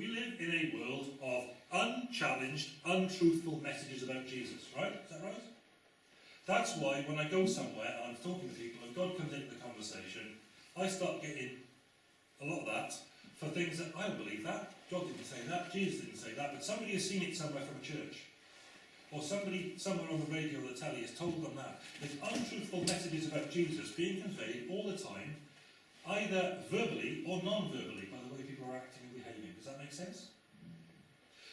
We live in a world of unchallenged, untruthful messages about Jesus, right? Is that right? That's why when I go somewhere and I'm talking to people and God comes into the conversation, I start getting a lot of that for things that I don't believe that. God didn't say that, Jesus didn't say that, but somebody has seen it somewhere from a church. Or somebody somewhere on the radio or the telly has told them that. There's untruthful messages about Jesus being conveyed all the time, either verbally or non-verbally, by the way people are acting and behaving. Does that make sense?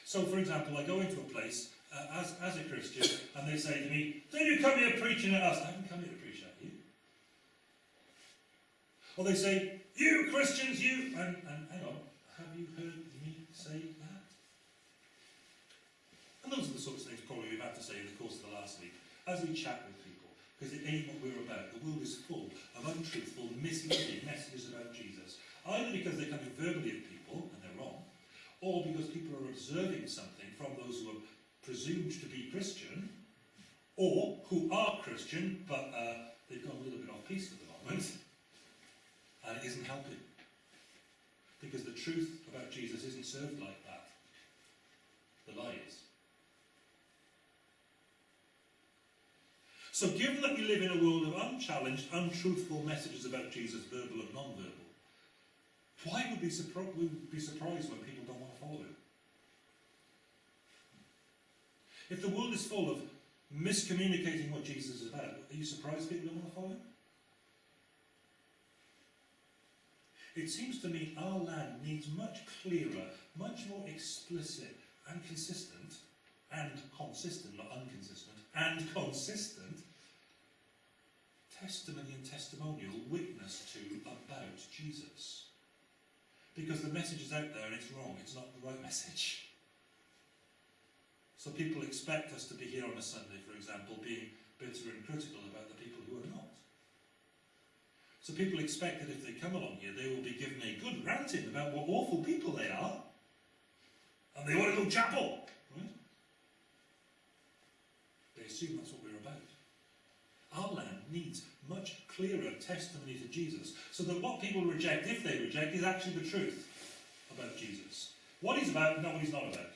So, for example, I go into a place uh, as, as a Christian and they say to me, Don't you come here preaching at us? I haven't come here to preach at you. Or they say, You Christians, you. And, and hang on, have you heard me say that? And those are the sorts of things probably we've had to say in the course of the last week as we chat with people. Because it ain't what we're about. The world is full of untruthful, misleading messages about Jesus. Either because they're coming verbally at people, or because people are observing something from those who are presumed to be Christian, or who are Christian, but uh, they've gone a little bit off piece at the moment, and it isn't helping. Because the truth about Jesus isn't served like that. The lie is. So given that we live in a world of unchallenged, untruthful messages about Jesus, verbal and non-verbal, why would we, be surprised when people don't want to follow him? If the world is full of miscommunicating what Jesus is about, are you surprised people don't want to follow him? It seems to me our land needs much clearer, much more explicit and consistent, and consistent, not inconsistent, and consistent testimony and testimonial witness to about Jesus. Because the message is out there and it's wrong, it's not the right message. So people expect us to be here on a Sunday, for example, being bitter and critical about the people who are not. So people expect that if they come along here, they will be given a good ranting about what awful people they are, and they want to go chapel. Right? They assume that's what we're about. Our land needs much clearer testimony to Jesus, so that what people reject, if they reject, is actually the truth about Jesus. What he's about, not what he's not about.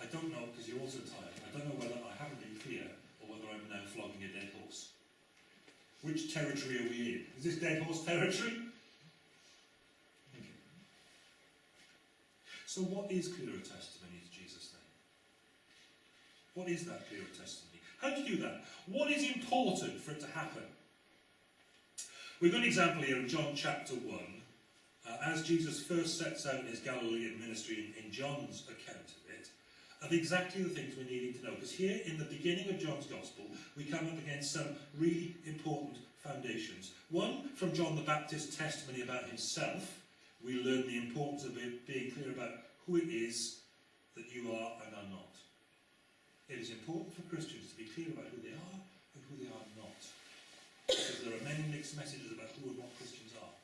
I don't know, because you're also tired, I don't know whether I haven't been clear, or whether I'm now flogging a dead horse. Which territory are we in? Is this dead horse territory? Okay. So what is clearer testimony to Jesus then? What is that clearer testimony? How do you do that? What is important for it to happen? We've got an example here in John chapter 1, uh, as Jesus first sets out his Galilean ministry in, in John's account of it, of exactly the things we're needing to know. Because here, in the beginning of John's Gospel, we come up against some really important foundations. One, from John the Baptist's testimony about himself, we learn the importance of being clear about who it is that you are. It is important for Christians to be clear about who they are and who they are not. Because there are many mixed messages about who and what Christians are.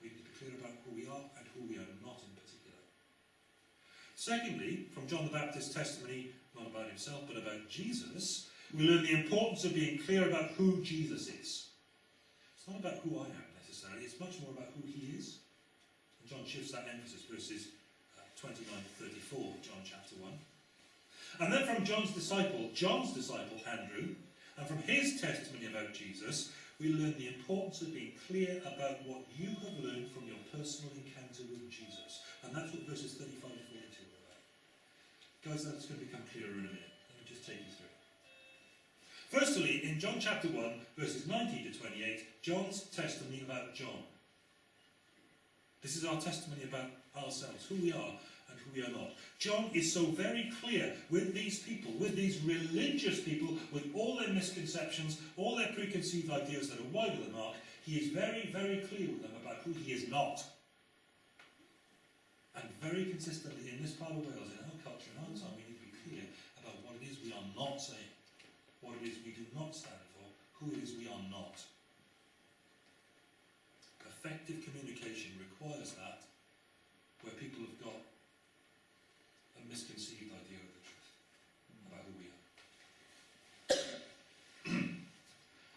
We need to be clear about who we are and who we are not in particular. Secondly, from John the Baptist's testimony, not about himself, but about Jesus, we learn the importance of being clear about who Jesus is. It's not about who I am necessarily, it's much more about who he is. And John shifts that emphasis, verses uh, 29 to 34, John chapter 1. And then from John's disciple, John's disciple Andrew, and from his testimony about Jesus, we learn the importance of being clear about what you have learned from your personal encounter with Jesus. And that's what verses 35 to 42 are about. Guys, that's going to become clearer in a minute. Let me just take you through. Firstly, in John chapter 1, verses 19 to 28, John's testimony about John. This is our testimony about ourselves, who we are, and who we are not. John is so very clear with these people, with these religious people, with all their misconceptions, all their preconceived ideas that are wide of the mark. He is very, very clear with them about who he is not. And very consistently in this part of Wales, in our culture, in our time, we need to be clear about what it is we are not saying, what it is we do not stand for, who it is we are not. Effective communication requires that, where people have got a misconceived idea of the truth about who we are.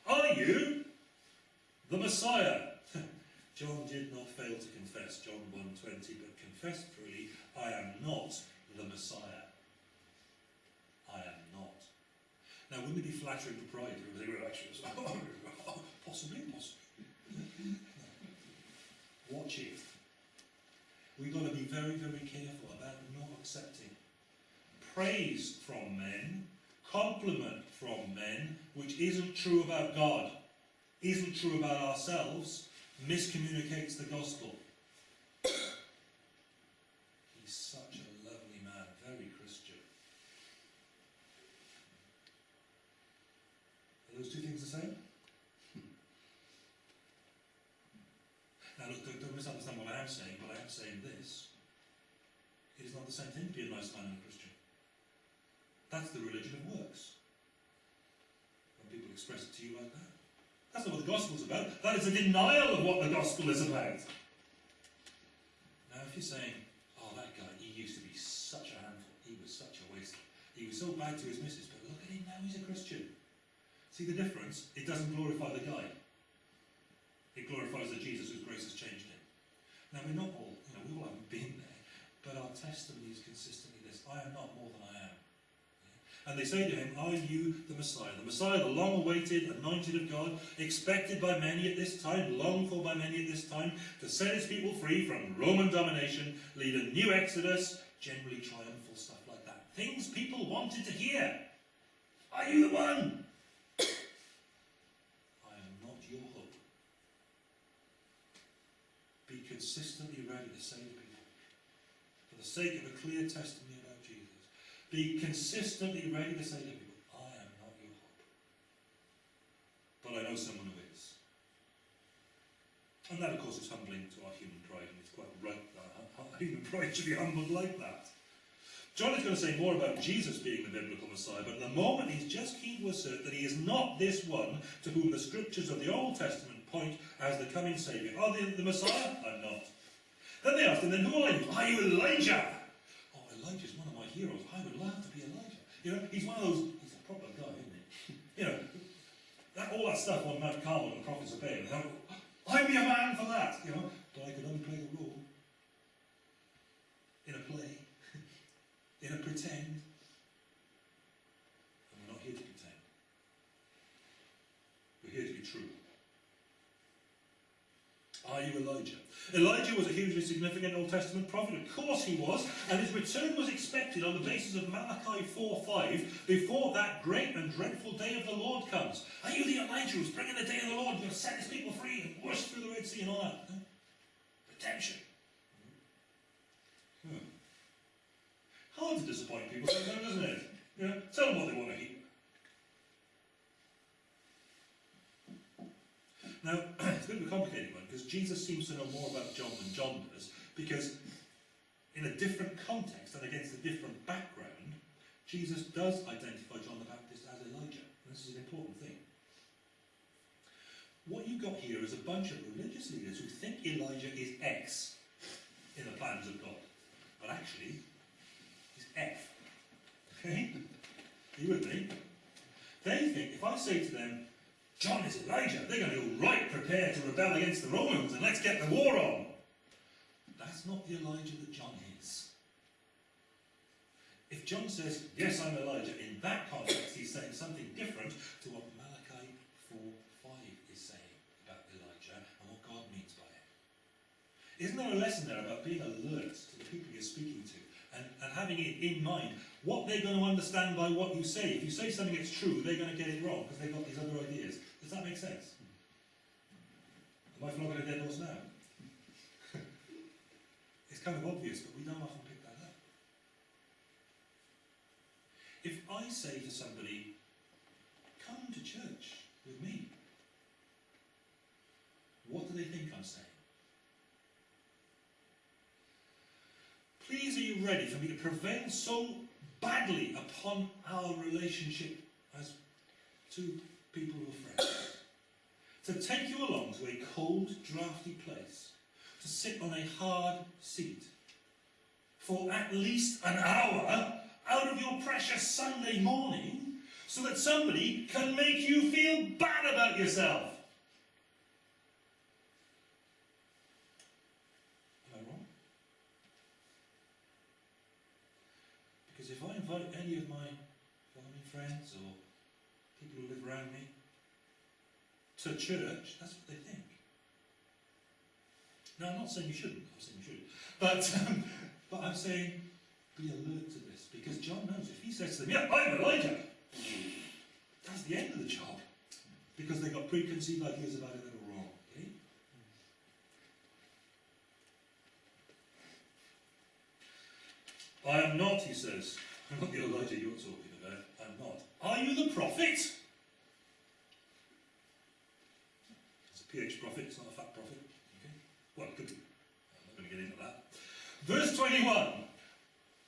are you the Messiah? John did not fail to confess, John 1.20, but confessed freely, I am not the Messiah. I am not. Now, wouldn't it be flattering to pride if they were actually, possibly, possibly. Watch it. We've got to be very, very careful about not accepting praise from men, compliment from men, which isn't true about God, isn't true about ourselves, miscommunicates the gospel. He's such a lovely man, very Christian. Are those two things the same? Now look, don't, don't misunderstand what I am saying, but I am saying this. It is not the same thing to be a nice man and a Christian. That's the religion of works. When people express it to you like that. That's not what the gospel's about. That is a denial of what the gospel is about. Now, if you're saying, oh, that guy, he used to be such a handful, he was such a waste, he was so bad to his missus, but look at him now, he's a Christian. See the difference? It doesn't glorify the guy. It glorifies the Jesus whose grace has changed him. Now, we're not all, you know, we all haven't been there, but our testimony is consistently this I am not more than I am. And they say to him, Are you the Messiah? The Messiah, the long awaited, anointed of God, expected by many at this time, longed for by many at this time, to set his people free from Roman domination, lead a new exodus, generally triumphal stuff like that. Things people wanted to hear. Are you the one? I am not your hope. Be consistently ready to save people. For the sake of a clear testimony. Be consistently ready to say to people, I am not your hope. But I know someone who is. And that, of course, is humbling to our human pride, and it's quite right that our human pride should be humbled like that. John is going to say more about Jesus being the biblical Messiah, but at the moment he's just keen to assert that he is not this one to whom the scriptures of the Old Testament point as the coming Saviour. Are they the Messiah? I'm not. Then they asked him, then who are you? Are you Elijah? You know, he's one of those, he's a proper guy, isn't he? You know, that, all that stuff on Mount Carmel and the prophets of Baal. I'd be a man for that, you know, but I could only play the role in a play, in a pretend. And we're not here to pretend. We're here to be true. Are you Elijah? Elijah was a hugely significant Old Testament prophet. Of course he was. And his return was expected on the basis of Malachi 4.5 before that great and dreadful day of the Lord comes. Are you the Elijah who's bringing the day of the Lord to set his people free and wash through the Red Sea and all that? Redemption. Hmm. Hard to disappoint people sometimes, isn't it? You know, tell them what they want to hear. Now, it's a bit of a complicated one because Jesus seems to know more about John than John does because in a different context and against a different background, Jesus does identify John the Baptist as Elijah. And this is an important thing. What you've got here is a bunch of religious leaders who think Elijah is X in the plans of God. But actually, he's F. Okay? Are you with me? They think if I say to them, John is Elijah. They're going to right prepare to rebel against the Romans and let's get the war on. That's not the Elijah that John is. If John says, yes, I'm Elijah, in that context he's saying something different to what Malachi 4.5 is saying about Elijah and what God means by it. Isn't there a lesson there about being alert to the people you're speaking to and, and having it in mind what they're going to understand by what you say? If you say something that's true, they're going to get it wrong because they've got these other ideas. Does that make sense? Am I flogging a dead horse now? it's kind of obvious, but we don't often pick that up. If I say to somebody, come to church with me, what do they think I'm saying? Please are you ready for me to prevail so badly upon our relationship as two people friends. to take you along to a cold, draughty place, to sit on a hard seat, for at least an hour out of your precious Sunday morning, so that somebody can make you feel bad about yourself. Am I wrong? Because if I invite any of my family, friends, or people who live around me to church, that's what they think. Now, I'm not saying you shouldn't. I'm saying you should. But, um, but I'm saying be alert to this because John knows if he says to them, "Yeah, I'm Elijah," that's the end of the job because they got preconceived ideas about it that are wrong. Okay? I am not, he says. I'm not the Elijah you're talking about. I'm not. Are you the prophet? A prophet, it's not a fat prophet. Okay? Well, could be. I'm not going to get into that. Verse 21.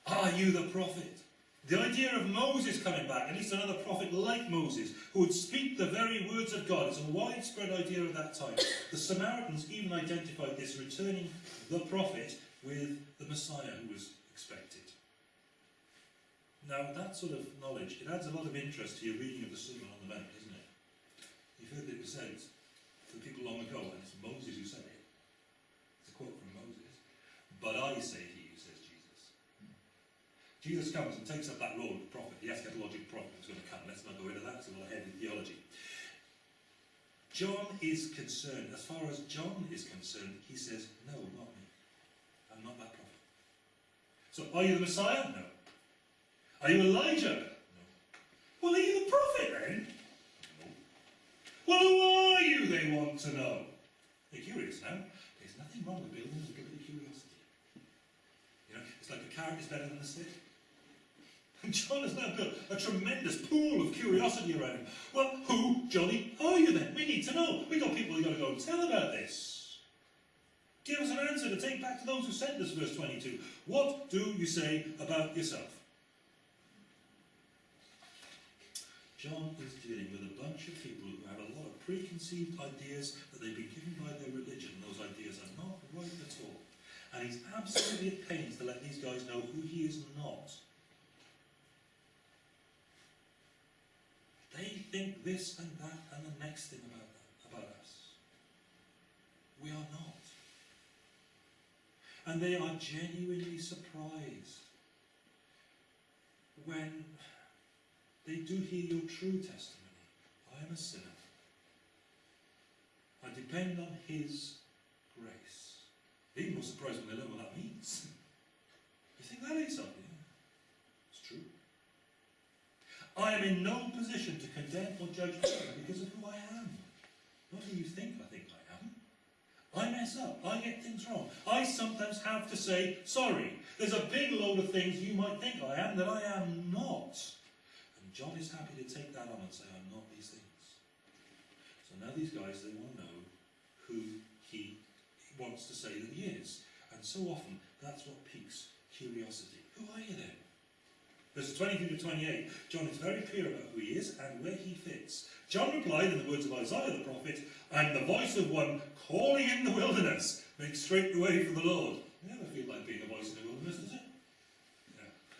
Are you the prophet? The idea of Moses coming back, at least another prophet like Moses, who would speak the very words of God, is a widespread idea of that time. The Samaritans even identified this returning the prophet with the Messiah who was expected. Now, that sort of knowledge, it adds a lot of interest to your reading of the Sermon on the Mount, isn't it? You've heard it was said to people long ago, and it's Moses who said it. It's a quote from Moses. But I say to you, says Jesus. Jesus comes and takes up that role of prophet, the eschatological prophet who's going to come. Let's not go into that, it's a lot of heavy theology. John is concerned, as far as John is concerned, he says, No, not me. I'm not that prophet. So, are you the Messiah? No. Are you Elijah? No. Well, are you the prophet then? Who are you, they want to know. They're curious now. There's nothing wrong with building a bit of curiosity. You know, it's like a carrot is better than a stick. And John has now built a tremendous pool of curiosity around him. Well, who, jolly, are you then? We need to know. We've got people who've got to go and tell about this. Give us an answer to take back to those who sent us, verse 22. What do you say about yourself? John is dealing with a bunch of people preconceived ideas that they've been given by their religion. Those ideas are not right at all. And he's absolutely at pains to let these guys know who he is not. They think this and that and the next thing about, about us. We are not. And they are genuinely surprised when they do hear your true testimony. I am a sinner. I depend on His grace. Even more surprised when they learn what that means. You think that is something? It's true. I am in no position to condemn or judge others because of who I am. Not who you think I think I am. I mess up. I get things wrong. I sometimes have to say sorry. There's a big load of things you might think I am that I am not. And John is happy to take that on and say, I'm not these things. So now these guys, they want to know who he wants to say that he is. And so often, that's what piques curiosity. Who are you then? Verses 22 to 28, John is very clear about who he is and where he fits. John replied in the words of Isaiah the prophet, I am the voice of one calling in the wilderness, make straight the way for the Lord. You never feel like being a voice in the wilderness, does it?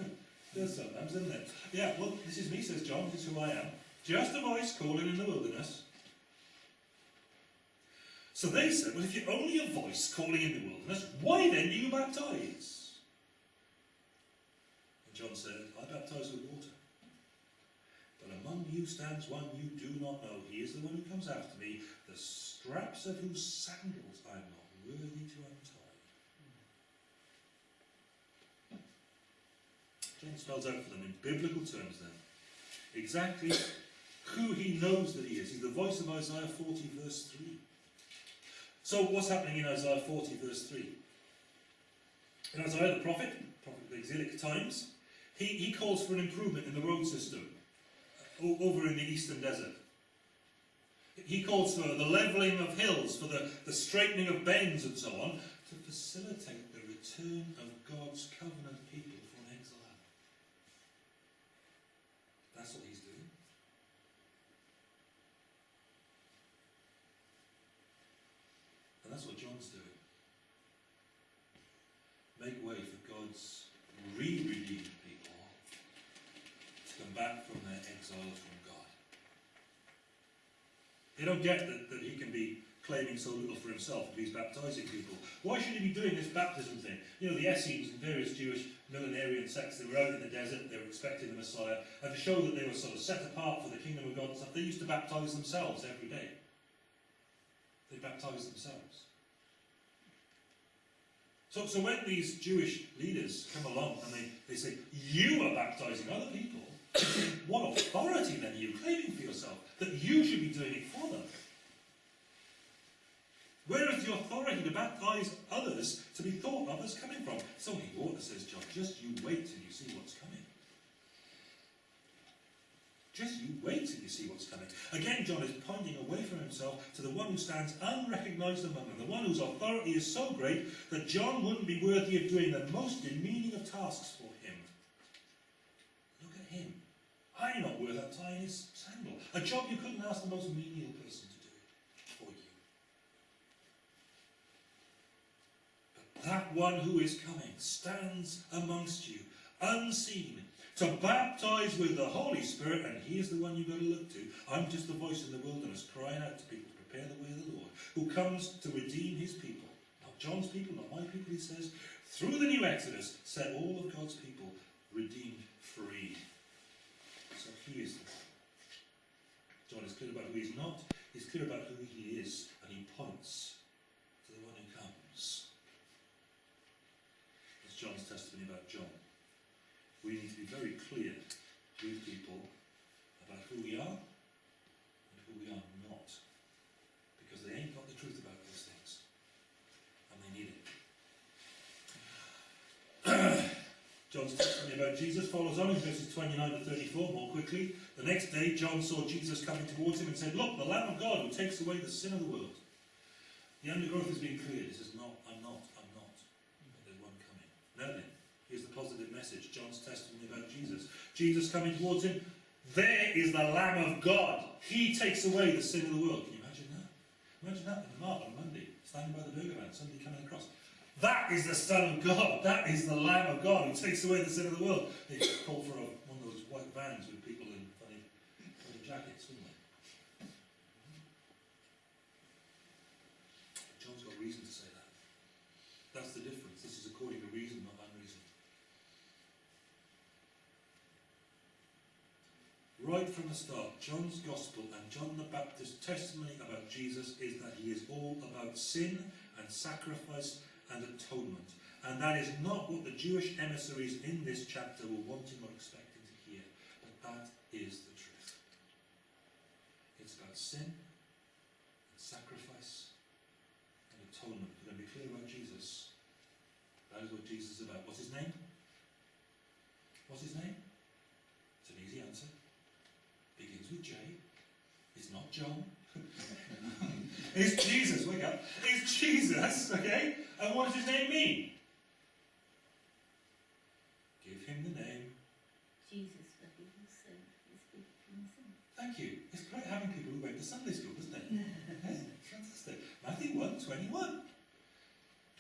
Yeah. There's sometimes, isn't it? Yeah, well, this is me, says John, this is who I am. Just a voice calling in the wilderness. So they said, well, if you're only a voice calling in the wilderness, why then do you baptize? And John said, I baptize with water. But among you stands one you do not know. He is the one who comes after me, the straps of whose sandals I am not worthy to untie. John spells out for them in biblical terms then exactly who he knows that he is. He's the voice of Isaiah 40, verse 3. So, what's happening in Isaiah 40, verse 3? In Isaiah the prophet, prophet of the exilic times, he, he calls for an improvement in the road system uh, over in the eastern desert. He calls for the levelling of hills, for the, the straightening of bends and so on, to facilitate the return of God's covenant people from exile. That's what he's doing. And that's what John's doing. Make way for God's re-redeemed people to come back from their exile from God. They don't get that, that he can be claiming so little for himself if he's baptizing people? Why should he be doing this baptism thing? You know, the Essenes and various Jewish millenarian sects, they were out in the desert, they were expecting the Messiah, and to show that they were sort of set apart for the kingdom of God and stuff, they used to baptize themselves every day. They baptized themselves. So, so when these Jewish leaders come along and they, they say, you are baptizing other people, what authority then are you claiming for yourself? That you should be doing it for them? Where is the authority to baptize others to be thought of as coming from? It's only water, says John. Just you wait till you see what's coming. Just you wait till you see what's coming. Again, John is pointing away from himself to the one who stands unrecognized among them, the one whose authority is so great that John wouldn't be worthy of doing the most demeaning of tasks for him. Look at him. I'm not worth untying his sandal. A job you couldn't ask the most menial person to do for you. But that one who is coming stands amongst you, unseen, to baptize with the Holy Spirit, and he is the one you've got to look to. I'm just the voice in the wilderness crying out to people, to prepare the way of the Lord, who comes to redeem his people. Not John's people, not my people, he says. Through the new Exodus, set all of God's people redeemed, free. So he is the one. John is clear about who he's not, he's clear about who he is, and he points to the one who comes. It's John's testimony about John we need to be very clear with people about who we are and who we are not. Because they ain't got the truth about those things. And they need it. John's testimony about Jesus follows on in verses 29 to 34 more quickly. The next day, John saw Jesus coming towards him and said, Look, the Lamb of God who takes away the sin of the world. The undergrowth has been cleared. Says, No, not, I'm not. But there's one coming. Now then, Here's the positive message John's testimony about Jesus. Jesus coming towards him. There is the Lamb of God. He takes away the sin of the world. Can you imagine that? Imagine that in the mark on Monday, standing by the burger van, somebody coming across. That is the Son of God. That is the Lamb of God who takes away the sin of the world. They call for a, one of those white vans with people in funny, funny jackets, wouldn't they? John's got reason to say that. That's the difference. This is according to reason, not unreason. Right from the start, John's Gospel and John the Baptist's testimony about Jesus is that he is all about sin and sacrifice and atonement. And that is not what the Jewish emissaries in this chapter were wanting or expecting to hear. But that is the truth. It's about sin and sacrifice and atonement. Going to be clear about Jesus. That is what Jesus is about. What's his name? What's his name? It's an easy answer. Begins with J. It's not John. it's Jesus. Wake up. It's Jesus. Okay. And what does his name mean? Give him the name. Jesus, for he who sent his people from sin. Thank you. It's great having people who went to Sunday school, isn't it? yeah, fantastic. Matthew 1 21.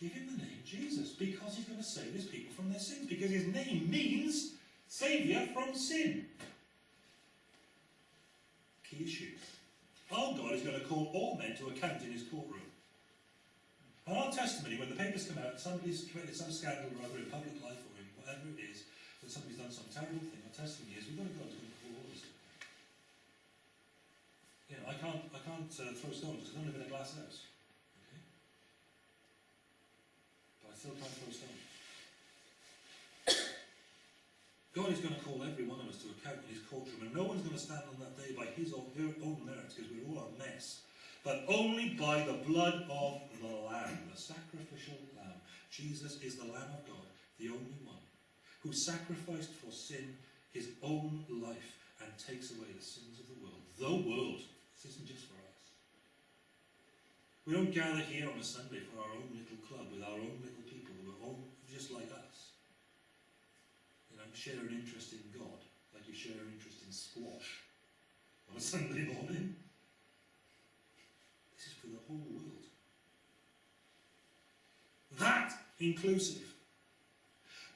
Give him the name Jesus because he's going to save his people from their sins. Because his name means Saviour from sin. Key issue. Our God is going to call all men to account in his courtroom. And our testimony, when the papers come out, somebody's committed some scandal or other in public life or in whatever it is, that somebody's done some terrible thing, our testimony is we've got who's going to all of. You know, I can't, I can't uh, throw stones because I don't live in a glass house. Okay? But I still can't throw stones. God is going to call every one of us to account in his courtroom, and no one's going to stand on that day by his or her own merits, because we're all a mess, but only by the blood of the Lamb, the sacrificial Lamb. Jesus is the Lamb of God, the only one, who sacrificed for sin his own life and takes away the sins of the world. The world. This isn't just for us. We don't gather here on a Sunday for our own little club with our own little people who are all just like us. Share an interest in God, like you share an interest in squash on a Sunday morning. This is for the whole world. That inclusive,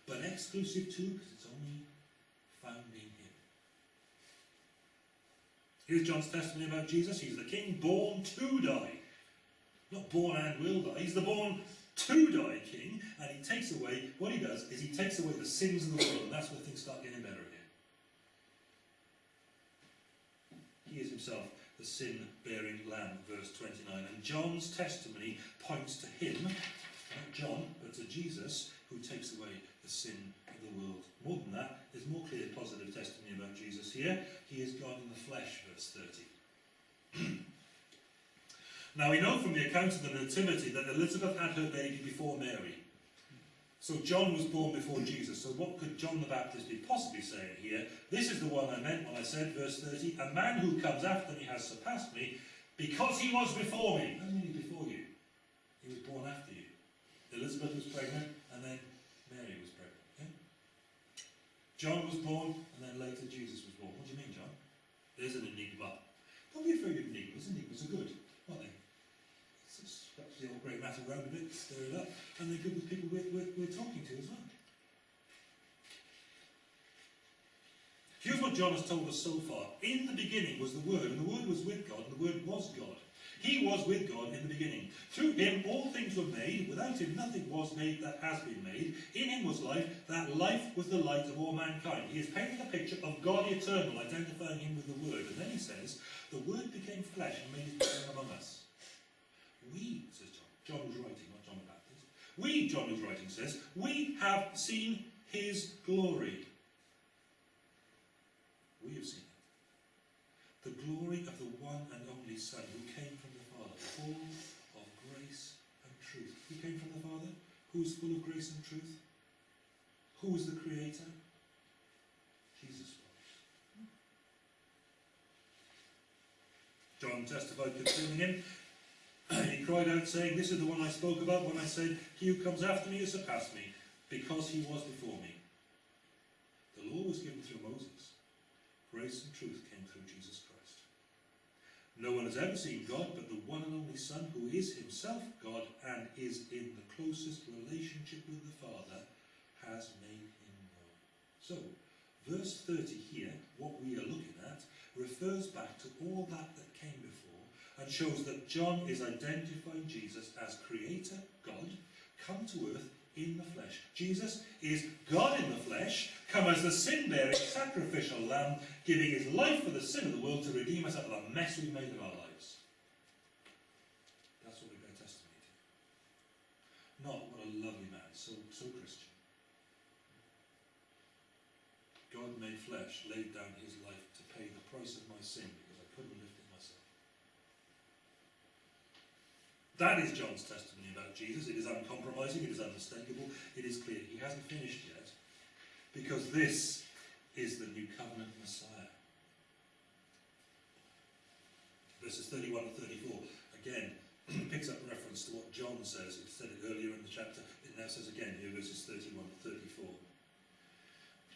but exclusive too, because it's only found in Him. Here's John's testimony about Jesus. He's the King born to die. Not born and will die. He's the born to die king, and he takes away, what he does is he takes away the sins of the world, and that's where things start getting better again. He is himself the sin bearing lamb, verse 29. And John's testimony points to him, not John, but to Jesus, who takes away the sin of the world. More than that, there's more clear positive testimony about Jesus here. He is God in the flesh, verse 30. Now we know from the account of the Nativity that Elizabeth had her baby before Mary. So John was born before Jesus. So what could John the Baptist be possibly saying here? This is the one I meant when I said, verse 30, a man who comes after me has surpassed me because he was before me. Before you. He was born after you. Elizabeth was pregnant and then Mary was pregnant. Yeah? John was born and then later Jesus was born. What do you mean, John? There's an enigma. Don't be afraid of enigmas. Enigmas are good, aren't they? It's scratch the old grey matter around a bit, stir it up, and they're good with people we're, we're, we're talking to as well. Here's what John has told us so far. In the beginning was the Word, and the Word was with God, and the Word was God. He was with God in the beginning. Through him all things were made. Without him nothing was made that has been made. In him was life. That life was the light of all mankind. He is painting a picture of God eternal, identifying him with the Word. And then he says, the Word became flesh and made his dwelling among us. We, says John. is writing, not John the Baptist. We, John is writing, says, we have seen his glory. We have seen it. The glory of the one and only Son who came from the Father, full of grace and truth. Who came from the Father? Who is full of grace and truth? Who is the Creator? Jesus was. John testified concerning him. he cried out, saying, This is the one I spoke about when I said, He who comes after me has surpassed me, because he was before me. The law was given through Moses. Grace and truth came through Jesus Christ. No one has ever seen God but the one and only Son, who is himself God and is in the closest relationship with the Father, has made him known. So, verse 30 here, what we are looking at, refers back to all that that came before and shows that John is identifying Jesus as Creator, God, come to earth in the flesh. Jesus is God in the flesh, come as the sin-bearing sacrificial lamb, giving his life for the sin of the world to redeem us out of the mess we've made of our lives. That's what we bear testimony to. Not what a lovely man, so, so Christian. God made flesh, laid down his life to pay the price of my sin because I couldn't lift it myself. That is John's testimony about Jesus. It is uncompromising, it is unmistakable, it is clear. He hasn't finished yet because this is the new covenant Messiah. Verses 31 and 34 again picks up reference to what John says. It said it earlier in the chapter. It now says again here, verses 31 to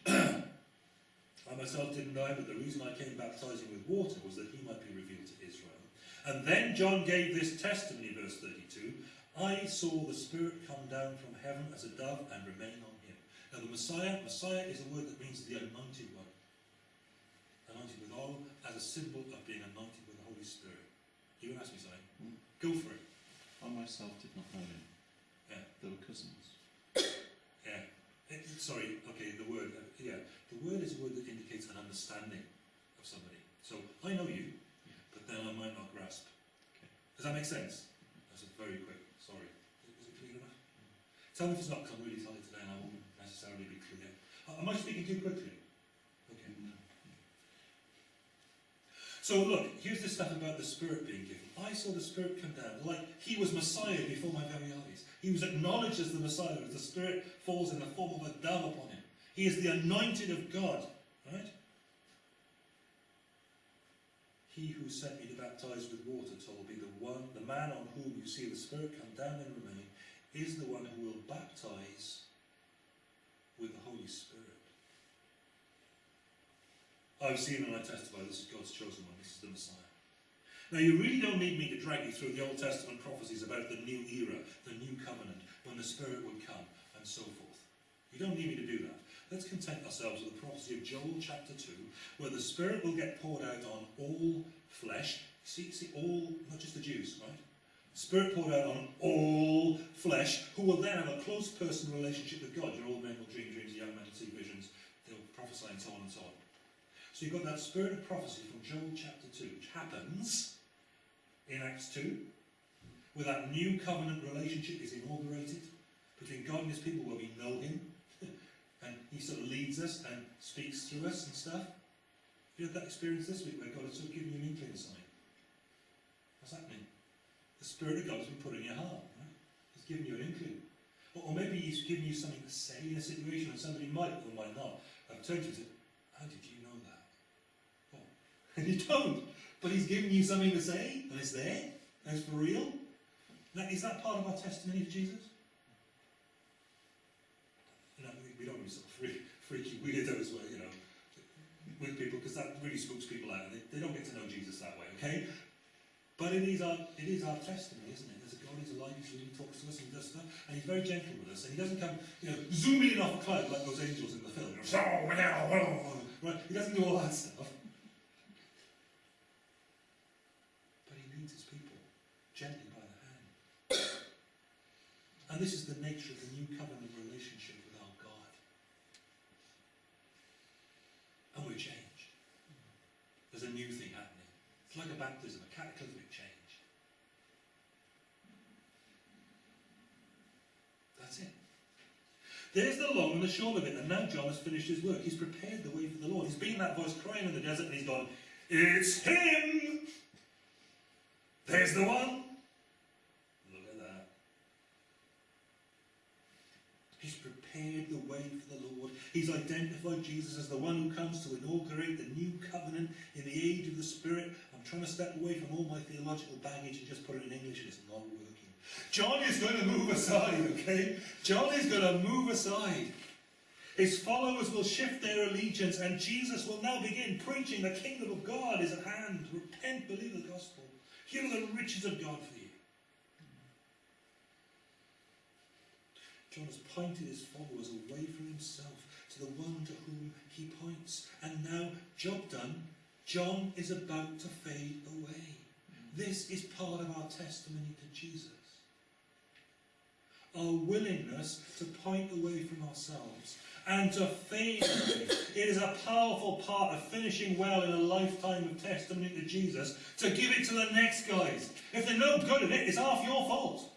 34. I myself didn't know, but the reason I came baptizing with water was that he might be revealed to Israel. And then John gave this testimony, verse 32 I saw the Spirit come down from heaven as a dove and remain on him. Now, the Messiah, Messiah is a word that means the anointed one. Anointed with oil as a symbol of being anointed with the Holy Spirit. You to ask me something? Mm. Go for it. I myself did not know him. Yeah. They were cousins. Yeah. It- sorry, okay, the word. uh, yeah. The word is a word that indicates an understanding of somebody. So, I know you, Yeah. but then I might not grasp. Okay. Does that make sense? That's a very quick. Sorry. Is it clear enough? Tell me if it's not, because I'm really tired today and I won't necessarily be clear. Uh, Am I speaking too quickly? Okay. No. So look, here's the stuff about the Spirit being given. I saw the Spirit come down like he was Messiah before my very eyes. He was acknowledged as the Messiah as the Spirit falls in the form of a dove upon him. He is the anointed of God, right? He who sent me to baptize with water told me the one, the man on whom you see the Spirit come down and remain, is the one who will baptize with the Holy Spirit. I've seen and I testify this is God's chosen one, this is the Messiah. Now, you really don't need me to drag you through the Old Testament prophecies about the new era, the new covenant, when the Spirit would come, and so forth. You don't need me to do that. Let's content ourselves with the prophecy of Joel chapter 2, where the Spirit will get poured out on all flesh. See, see, all, not just the Jews, right? Spirit poured out on all flesh, who will then have a close personal relationship with God. Your old men will dream dreams, young men will see visions, they'll prophesy and so on and so on. So you've got that spirit of prophecy from Joel chapter 2, which happens in Acts 2, where that new covenant relationship is inaugurated between God and his people where we know him, and he sort of leads us and speaks through us and stuff. Have you had that experience this week where God has sort of given you an inkling sign? What's happening? The Spirit of God has been put in your heart, right? He's given you an inkling. Or, or maybe he's given you something to say in a situation and somebody might or might not have turned to you and said, How did you know that? And you don't. But he's given you something to say, and it's there, and it's for real. Is that part of our testimony for Jesus? You know, we- don't be sort of freak, freaky weirdos where, you know, with people, because that really spooks people out, they, they don't get to know Jesus that way, okay? But it is our it is our testimony, isn't it? There's a God who's alive, he's really talks to us and does stuff, and he's very gentle with us, and he doesn't come, you know, zooming in off a cloud like those angels in the film. Right? He doesn't do all that stuff. But he leads his people gently by the hand. And this is the nature of the new covenant relationship with our God. And we're changed. There's a new thing happening. It's like a baptism, a cataclysmic change. That's it. There's the long and the short of it, and now John has finished his work. He's prepared the way for the Lord. He's been that voice crying in the desert, and he's gone, It's him! There's the one! Look at that. He's prepared the way for the Lord. He's identified Jesus as the one who comes to inaugurate the new covenant in the age of the Spirit. I'm trying to step away from all my theological baggage and just put it in English, and it's not working. John is going to move aside, okay? John is going to move aside. His followers will shift their allegiance, and Jesus will now begin preaching the kingdom of God is at hand. Repent, believe the gospel. Here are the riches of God for you. John has pointed his followers away from himself to the one to whom he points. And now, job done, John is about to fade away. This is part of our testimony to Jesus. Our willingness to point away from ourselves and to fade away. It is a powerful part of finishing well in a lifetime of testimony to Jesus to give it to the next guys. If they're no good at it, it's half your fault.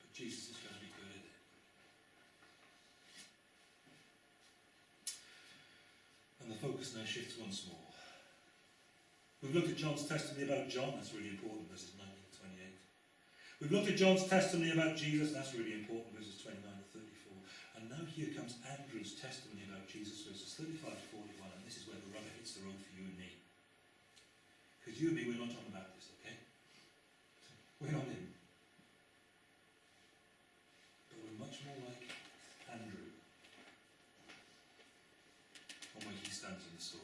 But Jesus is going to be good at it. And the focus now shifts once more. We've looked at John's testimony about John, that's really important, verses 19 to 28. We've looked at John's testimony about Jesus, that's really important, verses 29 to 34. And now here comes Andrew's testimony about Jesus, verses 35 to 41, and this is where the rubber hits the road for you and me. Because you and me, we're not John about this, okay? We're not him. But we're much more like Andrew. On where he stands in the story.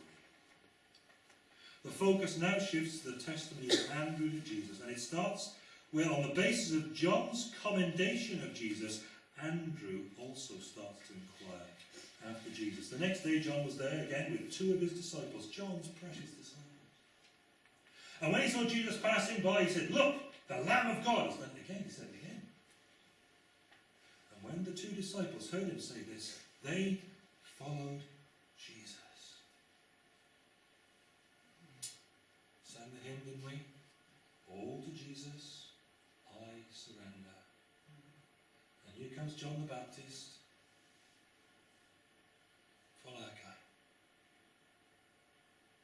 The focus now shifts to the testimony of Andrew to Jesus, and it starts where, on the basis of John's commendation of Jesus, Andrew also starts to inquire after Jesus. The next day, John was there again with two of his disciples, John's precious disciples. And when he saw Jesus passing by, he said, Look, the Lamb of God. He said it again, he said it again. And when the two disciples heard him say this, they followed Jesus. Sang the hymn, didn't we? All to Jesus I surrender. And here comes John the Baptist. Follow that guy.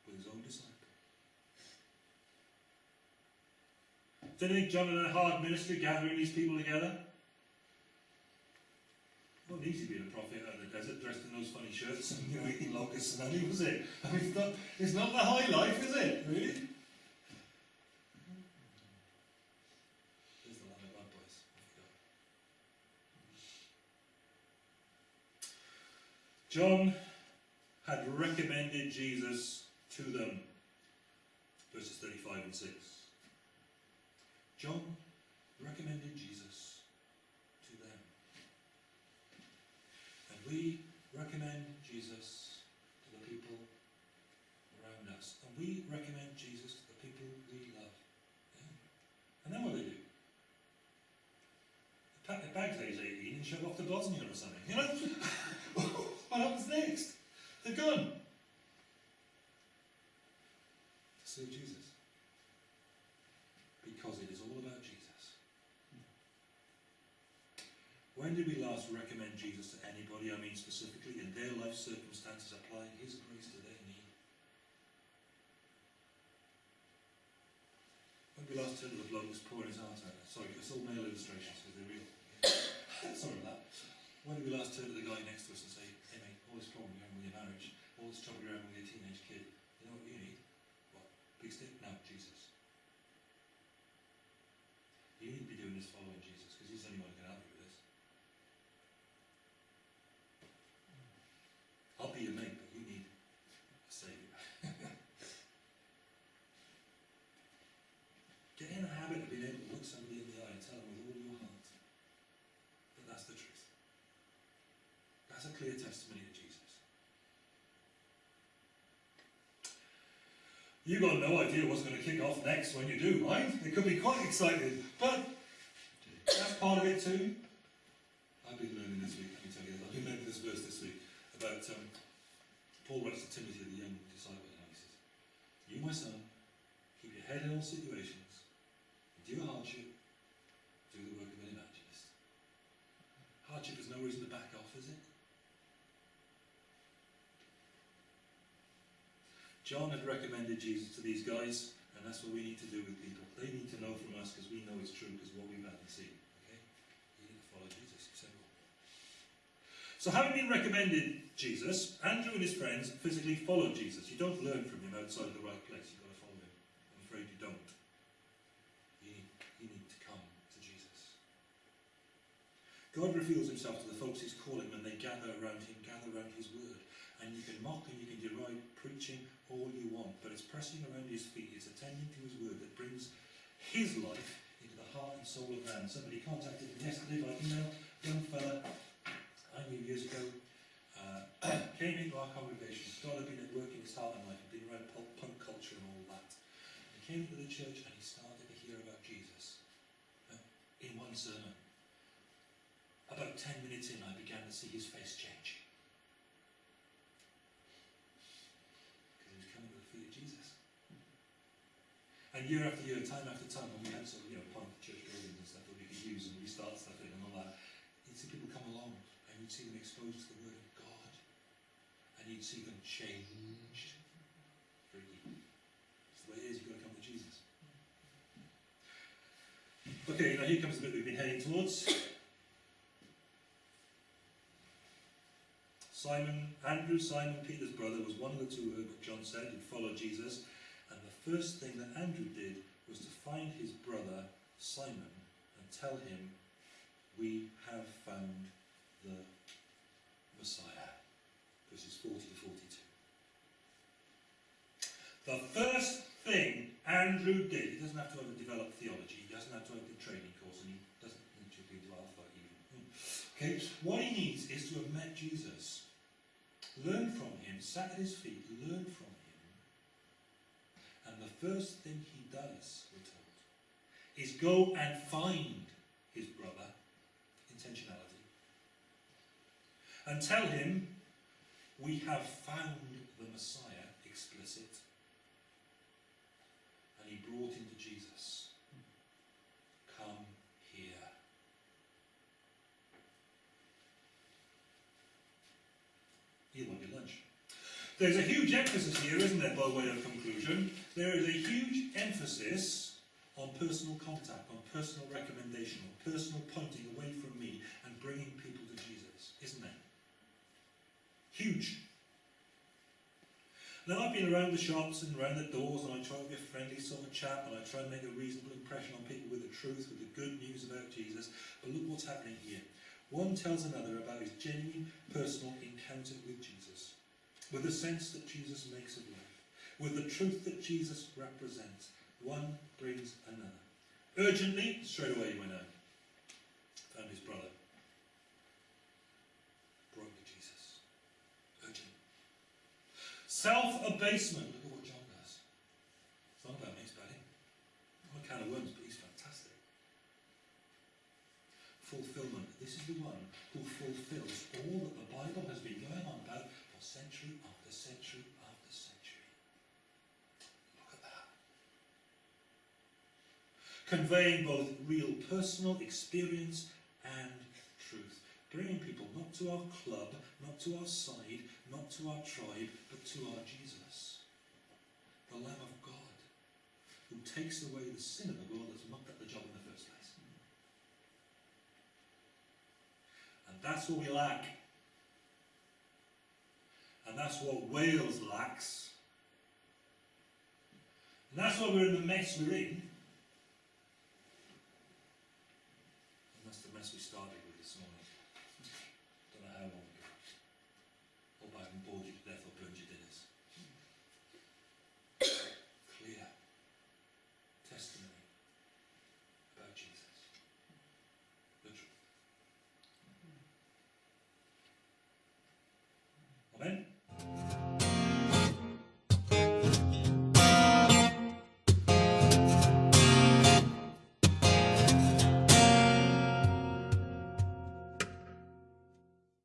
With his own disciple. Do you think John had a hard ministry gathering these people together? It wasn't easy being a prophet out of the desert dressed in those funny shirts and you know, eating locusts and honey, was it? I mean, it's not, it's not the high life, is it? Really? John had recommended Jesus to them. Verses 35 and 6. John recommended Jesus to them. And we recommend Jesus to the people around us. And we recommend Jesus to the people we love. Yeah? And then what do they do? They pack their bags at age 18 and shove off to Bosnia or something, you know? what happens next? They're gone. To serve Jesus. Because it is all about Jesus. When did we last recommend Jesus to anybody? I mean specifically in their life circumstances, applying His grace to their need. When we last turned to the bloke who's pouring his heart out. Sorry, it's all male illustrations because they're real. Sorry about that. When did we last turn to the guy next to us marriage, all this trouble you're with your teenage kid, you know what you need? What? Big stick? No, Jesus. You need to be doing this following Jesus because he's the only one who can help you with this. I'll be your mate, but you need a saviour. Get in the habit of being able to look somebody in the eye and tell them with all your heart that that's the truth. That's a clear testimony of Jesus. You've got no idea what's going to kick off next when you do, right? It could be quite exciting, but that's part of it too. I've been learning this week, let me tell you, I've been learning this verse this week about um, Paul writes to Timothy, the young disciple, and he says, You, my son, keep your head in all situations, endure hardship, do the work of an evangelist. Hardship is no reason to back off, is it? John had recommended Jesus to these guys, and that's what we need to do with people. They need to know from us because we know it's true because what we've had and seen. Okay? You need to follow Jesus. You. So having been recommended Jesus, Andrew and his friends physically followed Jesus. You don't learn from him outside the right place. You've got to follow him. I'm afraid you don't. You need, you need to come to Jesus. God reveals himself to the folks he's calling when they gather around him, gather around his word. And you can mock and you can deride preaching all you want, but it's pressing around his feet, it's attending to his word that brings his life into the heart and soul of man. Somebody contacted me yesterday by email, young fella, I knew years ago, uh, came into our congregation, God had been at work in his heart and life, had been around punk, culture and all that. He came to the church and he started to hear about Jesus uh, in one sermon. About ten minutes in, I began to see his face change. Because he was coming to the feet of Jesus. And year after year, time after time, when we had sort of, you know, punk church buildings and stuff that we could use and restart stuff in and all that, you'd see people come along and you'd see them exposed to the Word of God. And you'd see them changed. It's the way it is, you've got to come to Jesus. Okay, now here comes the bit we've been heading towards. Simon, Andrew, Simon Peter's brother, was one of the two who John said, who followed Jesus. First thing that Andrew did was to find his brother Simon and tell him, We have found the Messiah. Verses 40 to 42. The first thing Andrew did, he doesn't have to have developed theology, he doesn't have to have a training course, and he doesn't need to be Alpha even. Hmm. Okay, what he needs is to have met Jesus, learned from him, sat at his feet, learned from and the first thing he does, we're told, is go and find his brother, intentionality, and tell him, we have found the Messiah, explicit, and he brought him to Jesus. Come here. Lunch. There's a huge emphasis here, isn't there, by way of conclusion? There is a huge emphasis on personal contact, on personal recommendation, on personal pointing away from me and bringing people to Jesus, isn't there? Huge. Now I've been around the shops and around the doors and I try to be a friendly sort of chap and I try and make a reasonable impression on people with the truth, with the good news about Jesus. But look what's happening here. One tells another about his genuine personal encounter with Jesus, with the sense that Jesus makes of life, with the truth that Jesus represents. One brings another. Urgently, straight away he went out. Found his brother. Brought to Jesus. Urgent. Self-abasement. Look at what John does. It's not about me, it's about him. Not a can of worms, but he's fantastic. Fulfillment. This is the one who fulfills all that the Bible has been going on about for century after century after century. Look at that. Conveying both real personal experience and truth. Bringing people not to our club, not to our side, not to our tribe, but to our Jesus. The Lamb of God, who takes away the sin of the world that's mucked up the job in the first place. And that's what we lack. And that's what Wales lacks. And that's why we're in the mess we're in. as we started